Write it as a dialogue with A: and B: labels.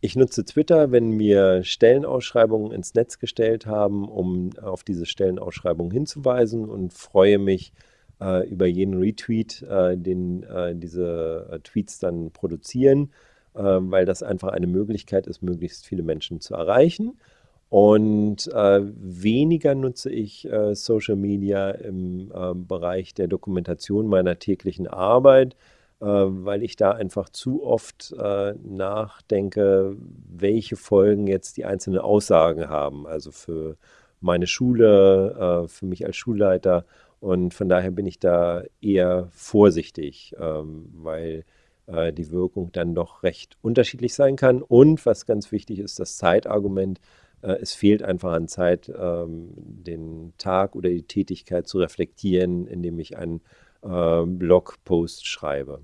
A: Ich nutze Twitter, wenn wir Stellenausschreibungen ins Netz gestellt haben, um auf diese Stellenausschreibungen hinzuweisen und freue mich äh, über jeden Retweet, äh, den äh, diese äh, Tweets dann produzieren, äh, weil das einfach eine Möglichkeit ist, möglichst viele Menschen zu erreichen. Und äh, weniger nutze ich Social Media im Bereich der Dokumentation meiner täglichen Arbeit äh, weil ich da einfach zu oft äh, nachdenke, welche Folgen jetzt die einzelnen Aussagen haben. Also für meine Schule, äh, für mich als Schulleiter. Und von daher bin ich da eher vorsichtig, ähm, weil die Wirkung dann doch recht unterschiedlich sein kann. Und was ganz wichtig ist, das Zeitargument. Es fehlt einfach an Zeit, ähm, den Tag oder die Tätigkeit zu reflektieren, indem ich einen äh, Blogpost schreibe.